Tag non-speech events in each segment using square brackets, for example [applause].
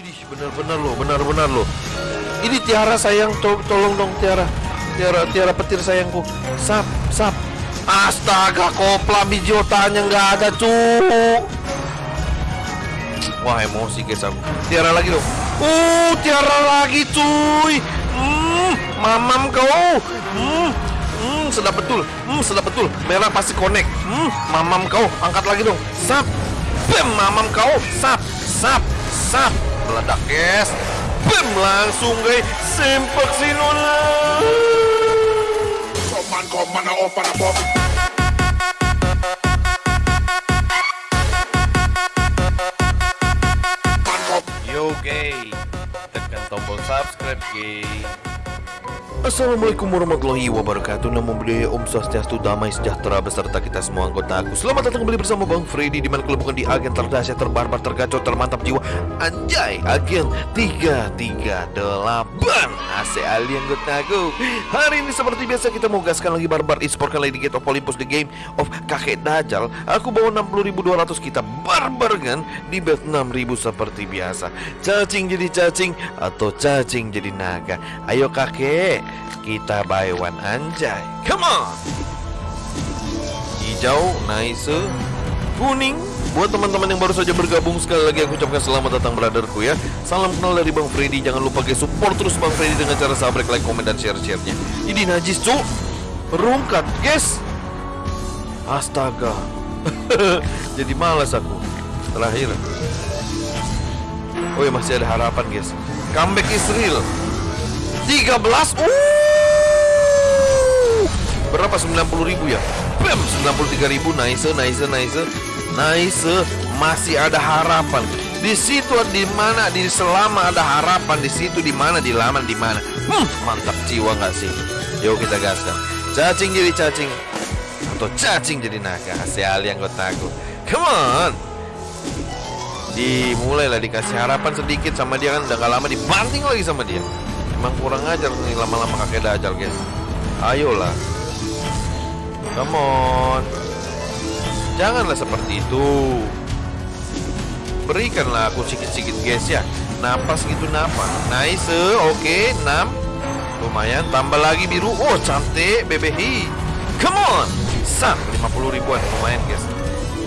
Widih, benar-benar loh, benar-benar loh. Ini Tiara sayang, to tolong dong Tiara. Tiara, Tiara petir sayangku. Sap, sap. Astaga, kopla bijotannya nggak ada, cu. Wah, emosi guys aku. Tiara lagi dong. Uh, Tiara lagi, cuy. Hmm, mamam kau. Hmm, hmm, sedap betul. Hmm, sedap betul. Merah pasti connect. Hmm, mamam kau. Angkat lagi dong. Sap. Bam, mamam kau. Sap, sap, sap. Meledak, guys. Bam, langsung guys. Sempak sinona. Man come man up and above. Man come Yo, gay. Tekan tombol subscribe, gay. Assalamualaikum warahmatullahi wabarakatuh. Namo Buddhaya Om Swastiastu Damai Sejahtera beserta kita semua anggota aku. Selamat datang kembali bersama Bang Freddy Di mana kalau bukan di agen terdahsyat, terbarbar, tergacor, termantap jiwa. Anjay, agen 338 AC Ali anggota aku. Hari ini seperti biasa kita mau gaskan lagi barbar Esport kali di Gate of Olympus The Game of Kakek Dajjal. Aku bawa 60.200 kita barbar kan Di bet 6.000 seperti biasa. Cacing jadi cacing atau cacing jadi naga. Ayo kakek kita buy one anjay. Come on! Hijau, nice. Kuning. Buat teman-teman yang baru saja bergabung Sekali lagi aku ucapkan selamat datang brotherku ya. Salam kenal dari Bang Freddy. Jangan lupa guys support terus Bang Freddy Dengan cara subscribe, like, komen, dan share-share-nya. Ini najis cuk. Rungkat guys. Astaga. [laughs] Jadi malas aku. Terakhir. Oh ya masih ada harapan guys. Comeback is real 13 uh Berapa? 90 ribu ya? Bam! 93 ribu. Nice nice nice Nice. Masih ada harapan. Di situ di mana? Di selama ada harapan. Di situ di mana? Di lama di mana? Hmm, mantap jiwa nggak sih? Yuk kita gaskan. Cacing jadi cacing. Atau cacing jadi naga. Asyali anggotaku come on! Dimulai lah dikasih harapan sedikit sama dia kan. Udah gak lama dibanting lagi sama dia emang kurang ajar nih lama-lama kakek dajal guys ayolah. Come on. Janganlah seperti itu. Berikanlah aku sedikit-sedikit guys ya. Napas gitu napas. Nice oke 6 lumayan tambah lagi biru. Oh cantik bebehi. Come on. Sap 50 ribuan. Lumayan guys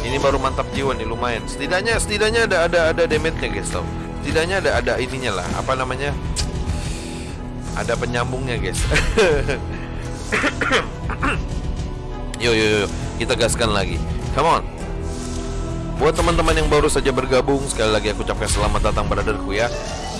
ini baru mantap jiwa nih lumayan. Setidaknya setidaknya ada ada ada damage nya guys tau. Setidaknya ada ada ininya lah. Apa namanya ada penyambungnya guys. [coughs] Yo yo yo kita gaskan lagi. Come on. Buat teman-teman yang baru saja bergabung sekali lagi aku ucapkan selamat datang brotherku ya.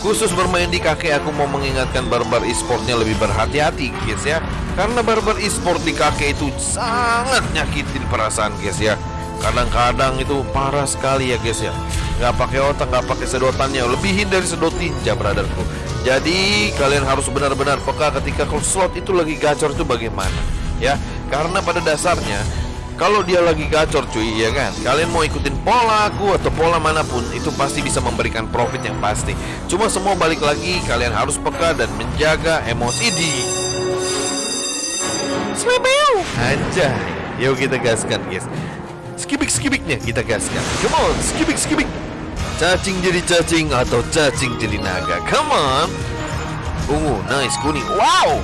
Khusus bermain di kakek aku mau mengingatkan barbar e-sportnya lebih berhati-hati guys ya. Karena barbar e-sport di kakek itu sangat nyakitin perasaan guys ya. Kadang-kadang itu parah sekali ya guys ya. Nggak pakai otak nggak pakai sedotannya. Lebihin dari sedot tinja brotherku jadi kalian harus benar-benar peka ketika kalau slot itu lagi gacor itu bagaimana ya? Karena pada dasarnya kalau dia lagi gacor cuy ya kan? Kalian mau ikutin pola aku atau pola mana pun itu pasti bisa memberikan profit yang pasti. Cuma semua balik lagi kalian harus peka dan menjaga emosi di Swebeu Anjay. Yuk kita gaskan guys. Skibik-skibiknya kita gaskan. Come on skibik-skibik Cacing jadi cacing atau cacing jadi naga. Come on. Ungu nice. Kuning. Wow.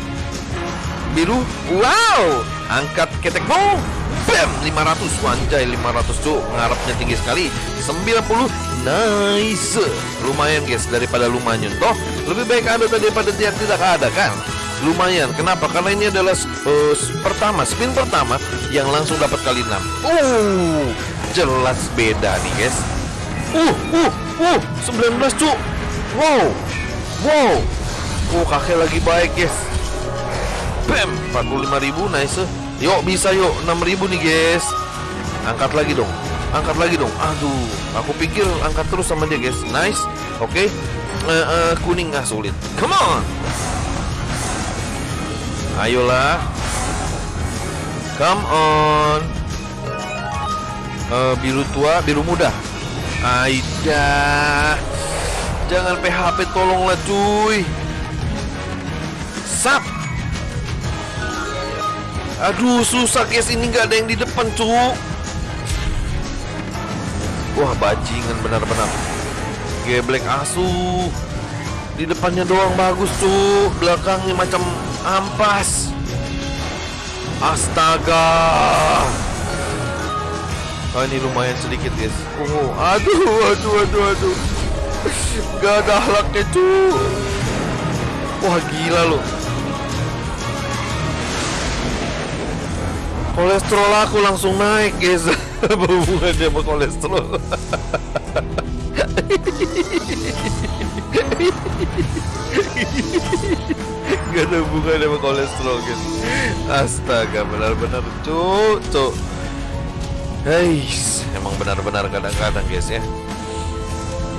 Biru. Wow. Angkat ketekmu Bam. 500 Wanjay 500 cuk. Ngarapnya tinggi sekali. 90 Nice. Lumayan guys Daripada lumayan Toh. Lebih baik ada daripada dia tidak ada kan? Lumayan. Kenapa? Karena ini adalah uh, Pertama Spin pertama Yang langsung dapat kali 6 Uh Jelas beda nih guys Uh Uh Uh 19 cuk. Wow Wow. Oh kakek lagi baik guys. Bam 45.000 nice. Yuk bisa yuk. 6000 nih guys. Angkat lagi dong. Angkat lagi dong. Aduh Aku pikir angkat terus sama dia guys. Nice. Oke. Okay. uh, uh, Kuning. Ah sulit. Come on. Ayolah. Come on. Uh, Biru tua Biru muda Aida Jangan PHP tolonglah cuy Sap Aduh susah guys ini nggak ada yang di depan cu Wah bajingan benar-benar geblek asu. Di depannya doang bagus tuh, belakangnya macam ampas. Astaga. Oh ini lumayan sedikit guys. Oh, aduh, aduh, aduh, aduh. Gak ada halaknya tuh. Wah gila loh. Kolesterol aku langsung naik guys. [laughs] Apa hubungannya sama kolesterol? [laughs] Gak ada hubungannya sama kolesterol guys. Astaga benar-benar cuk cuk. Heis, emang benar-benar kadang-kadang guys ya.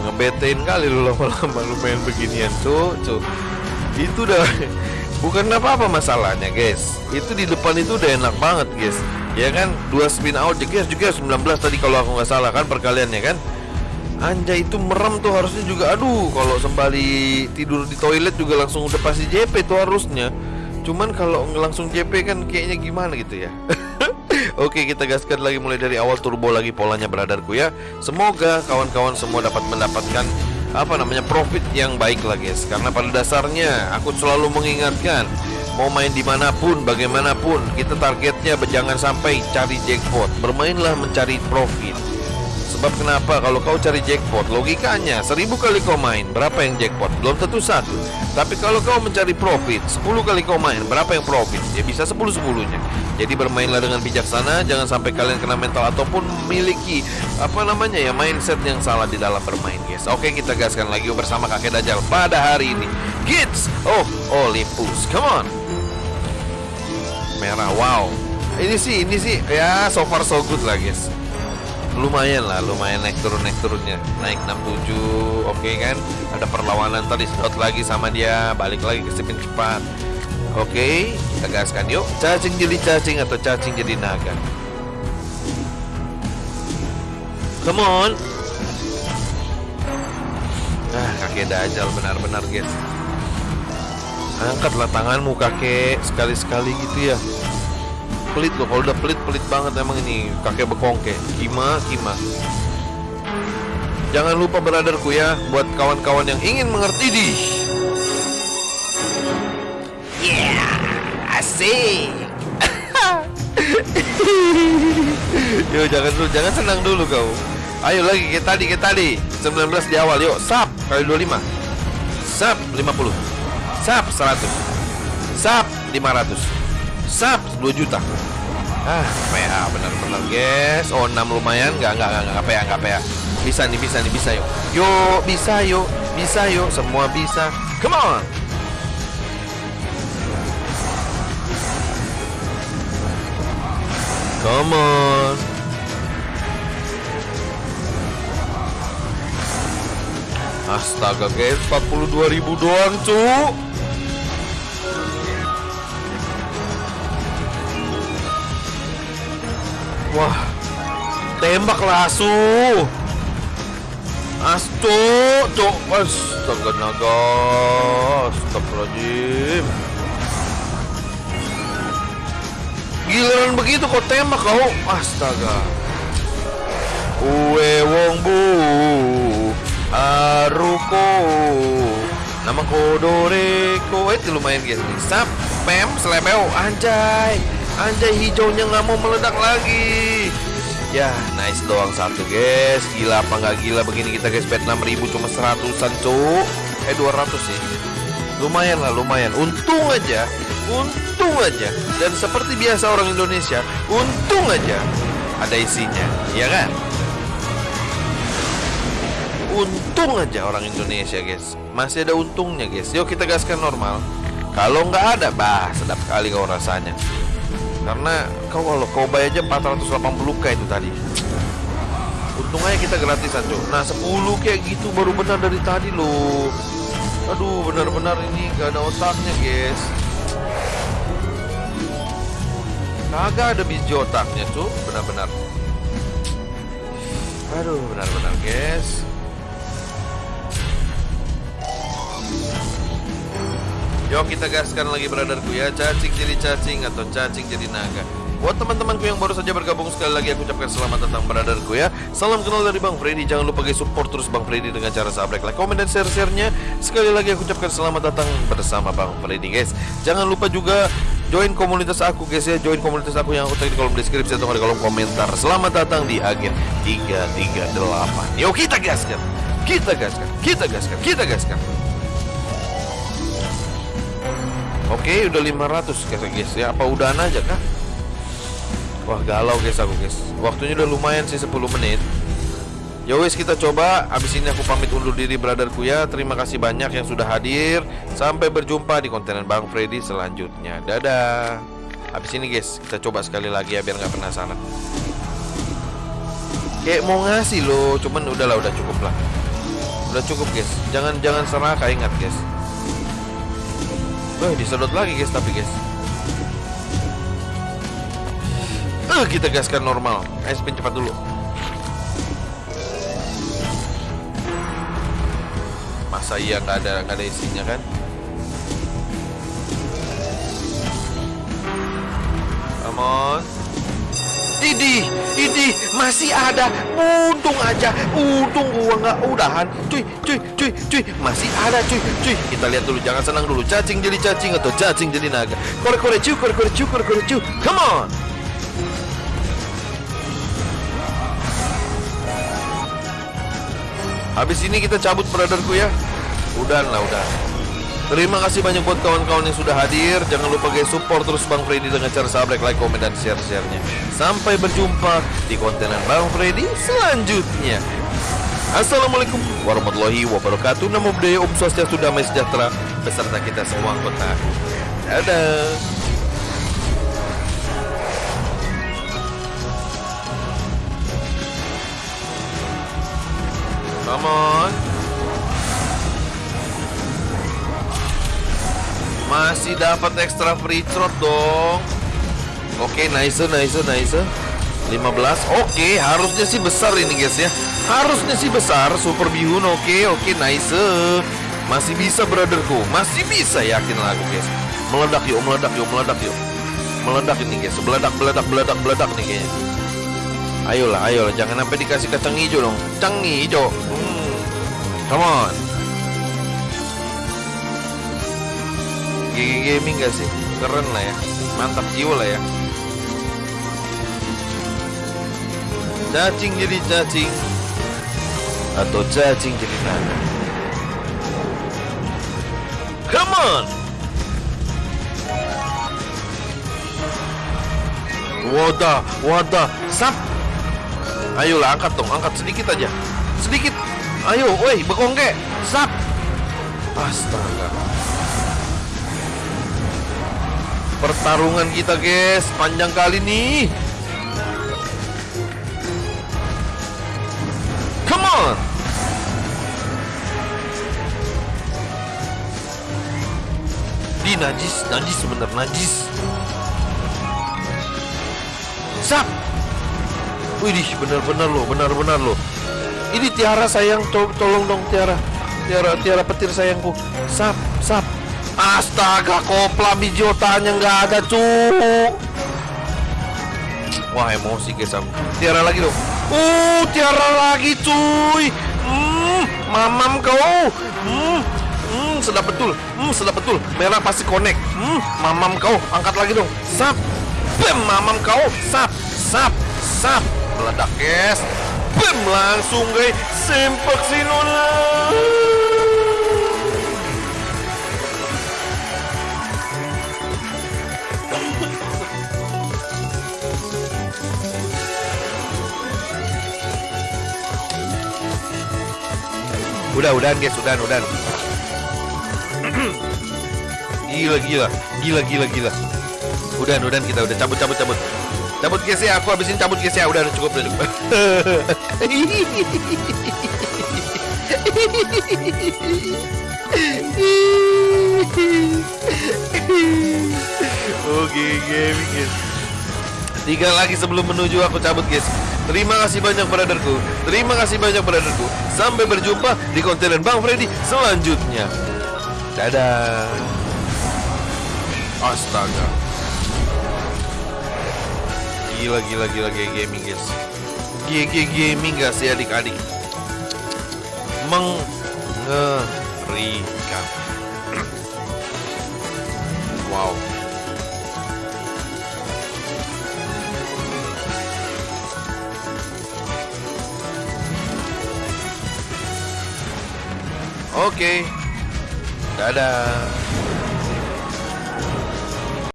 Ngebetain kali lu lama-lama lu main beginian tuh, tuh. Itu udah [laughs] bukan apa-apa masalahnya guys. Itu di depan itu udah enak banget guys. Ya kan, dua spin out guys juga 19 tadi kalau aku nggak salah kan perkaliannya kan? Anjay itu merem tuh harusnya juga. Aduh kalau sembali tidur di toilet juga langsung udah pasti JP tuh harusnya. Cuman kalau langsung JP kan kayaknya gimana gitu ya [laughs] Oke kita gaskan lagi mulai dari awal turbo lagi polanya beradarku ya. Semoga kawan-kawan semua dapat mendapatkan apa namanya profit yang baik lah guys. Karena pada dasarnya aku selalu mengingatkan Mau main di mana pun, bagaimanapun Kita targetnya jangan sampai cari jackpot. Bermainlah mencari profit Sebab kenapa? Kalau kau cari jackpot Logikanya seribu kali kau main Berapa yang jackpot? Belum tentu satu. Tapi kalau kau mencari profit 10 kali kau main Berapa yang profit? Ya bisa 10 sepuluhnya Jadi bermainlah dengan bijaksana Jangan sampai kalian kena mental Ataupun memiliki Apa namanya ya Mindset yang salah di dalam bermain guys. Oke kita gaskan lagi bersama kakek Dajjal Pada hari ini. Kids Oh Olympus Come on. Merah wow. Ini sih Ini sih Ya so far so good lah guys lumayan lah lumayan naik turun naik turunnya. Naik 67 oke okay kan? Ada perlawanan tadi sedot lagi sama dia balik lagi ke spin cepat. Oke okay, kita gaskan yuk. Cacing jadi cacing atau cacing jadi naga? Come on. Ah kakek dajal benar-benar guys. Angkatlah tanganmu kakek. Sekali-sekali gitu ya pelit loh kalau udah pelit pelit banget emang ini. Kakek bekongke. Kima kima. Jangan lupa beradarku ya buat kawan-kawan yang ingin mengerti di yeah asik. [laughs] Yo jangan dulu jangan senang dulu kau. Ayo lagi kayak tadi kayak tadi. 19 di awal. Yuk sap kali 25 Sap 50 Sap 100 Sap 500 Sap 2 juta. Ah PA bener-bener guys Oh 6 lumayan. Gak gak gak gak PA gak PA Bisa nih bisa nih bisa yuk. Yuk bisa yuk Bisa yuk. Semua bisa. Come on. Come on. Astaga guys 42 ribu doang cuk Tembaklah asu. Astu Cuk Astaga naga. Astagfirullahaladzim. Giliran begitu kok tembak kau Astaga. Uwe wong bu Aruko Nama kodoreko Itu lumayan guys Sap Pem Selebeo Anjay. Anjay hijaunya nggak mau meledak lagi Ya nice doang satu guys. Gila apa nggak gila begini kita guys. Bet 6000 cuma seratusan cuk. Eh 200 sih. Lumayan lah lumayan. Untung aja. Untung aja. Dan seperti biasa orang Indonesia Untung aja Ada isinya. Ya kan? Untung aja orang Indonesia guys. Masih ada untungnya guys. Yuk kita gaskan normal. Kalau nggak ada Bah sedap kali kau rasanya karena kau kalau kau bayar aja 480k itu tadi. Untung aja kita gratisan cuy nah 10 kayak gitu baru benar dari tadi loh. Aduh benar-benar ini gak ada otaknya guys. Kagak ada biji otaknya cuy benar-benar. Aduh benar-benar guys Yuk kita gaskan lagi braderku ya. Cacing jadi cacing atau cacing jadi naga. Buat teman-temanku yang baru saja bergabung sekali lagi aku ucapkan selamat datang brotherku ya. Salam kenal dari Bang Freddy. Jangan lupa guys support terus Bang Freddy dengan cara subscribe, like, komen, dan share-share-nya. Sekali lagi aku ucapkan selamat datang bersama Bang Freddy guys. Jangan lupa juga join komunitas aku guys ya. Join komunitas aku yang aku tag di kolom deskripsi atau di kolom komentar. Selamat datang di agen 338 Yuk kita gaskan. Kita gaskan. Kita gaskan. Kita gaskan Oke udah 500 guys guys. Ya Apa udahan aja kah? Wah galau guys aku guys. Waktunya udah lumayan sih 10 menit. Ya wes kita coba. Abis ini aku pamit undur diri brotherku ya. Terima kasih banyak yang sudah hadir. Sampai berjumpa di konten Bang Freddy selanjutnya. Dadah. Abis ini guys kita coba sekali lagi ya Biar nggak penasaran. Kayak mau ngasih loh Cuman udahlah udah cukup lah. Udah cukup guys. Jangan jangan serakah ingat guys Wah disedot lagi guys tapi guys Eh, kita gaskan normal. Ayo spin cepat dulu. Masa iya nggak ada nggak ada isinya kan? Come on. Idi, Idi, masih ada. Untung aja, untung gua nggak udahan. Cuy, cuy, cuy, cuy, masih ada cuy, cuy. Kita lihat dulu, jangan senang dulu. Cacing jadi cacing atau cacing jadi naga. Korek korek cuy, korek korek cuy, korek korek cuy. Come on. Habis ini kita cabut brotherku ya Udah lah udah Terima kasih banyak buat kawan-kawan yang sudah hadir. Jangan lupa guys support terus Bang Freddy Dengan cara subscribe, like, komen, dan share-sharenya. Sampai berjumpa di kontenan Bang Freddy selanjutnya. Assalamualaikum warahmatullahi wabarakatuh. Namo Buddhaya Om Swastiastu Damai Sejahtera Beserta kita semua anggota. Dadah. Come on. Masih dapat extra free throw dong. Oke, nice, nice, nice. 15. Oke, harusnya sih besar ini guys ya. Harusnya sih besar Super Bihun. Oke, oke, nice. Masih bisa brotherku. Masih bisa yakin lah aku guys. Meledak yuk, meledak yuk, meledak yuk. Meledak ini guys. Meledak, meledak, meledak, meledak nih kayaknya. Ayolah, ayolah, jangan sampai dikasih kacang hijau dong. Kacang hijau. Hmm. Come on. GG Gaming gak sih? Keren lah ya. Mantap jiwa lah ya. Cacing jadi cacing atau cacing jadi naga. Come on. Wadah, wadah, sap, Ayolah angkat dong, angkat sedikit aja. Sedikit. Ayo, woi, bekongke. Sap. Astaga. Pertarungan kita, guys, panjang kali nih. Come on. Di najis, najis bener najis. Sap. Widih, benar-benar loh, benar-benar loh. Ini Tiara sayang, to tolong dong Tiara. Tiara, Tiara petir sayangku. Sap, sap. Astaga, kopla bijotanya nggak ada, cuk. Wah, emosi guys aku. Tiara lagi dong. Uh, Tiara lagi, cuy. Hmm, mamam kau. Hmm, hmm, sedap betul. Hmm, sedap betul. Merah pasti connect. Hmm, mamam kau. Angkat lagi dong. Sap. Bem, mamam kau. Sap, sap, sap meledak guys Bam langsung guys sempak sinona Udah, udah guys, udah, udah. gila, gila, gila, gila, gila. Udah, udah kita udah cabut, cabut, cabut. Cabut guys ya, aku habisin cabut guys ya. Udah, udah cukup, udah cukup. [laughs] Oke, gaming guys. Tiga lagi sebelum menuju aku cabut guys. Terima kasih banyak brotherku. Terima kasih banyak brotherku. Sampai berjumpa di konten Bang Freddy selanjutnya. Dadah. Astaga. Gila gila gila GG gaming guys. GG gaming gak sih adik-adik? Mengerikan. Oke. Dadah.